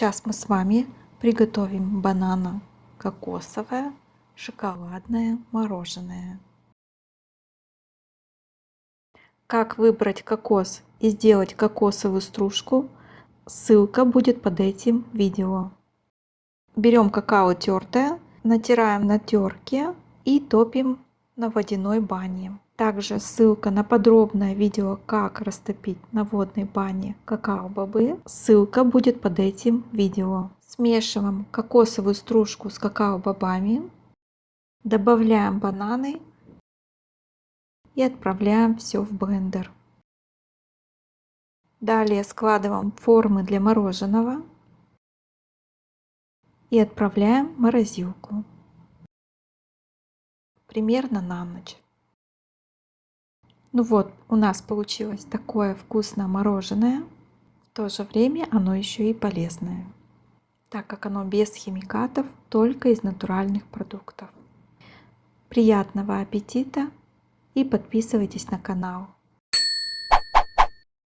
Сейчас мы с вами приготовим банано-кокосовое шоколадное мороженое. Как выбрать кокос и сделать кокосовую стружку, ссылка будет под этим видео. Берем какао тертое, натираем на терке и топим на водяной бане. Также ссылка на подробное видео, как растопить на водной бане какао-бобы, ссылка будет под этим видео. Смешиваем кокосовую стружку с какао-бобами, добавляем бананы и отправляем все в блендер. Далее складываем формы для мороженого и отправляем в морозилку примерно на ночь. Ну вот, у нас получилось такое вкусное мороженое. В то же время оно еще и полезное, так как оно без химикатов, только из натуральных продуктов. Приятного аппетита и подписывайтесь на канал.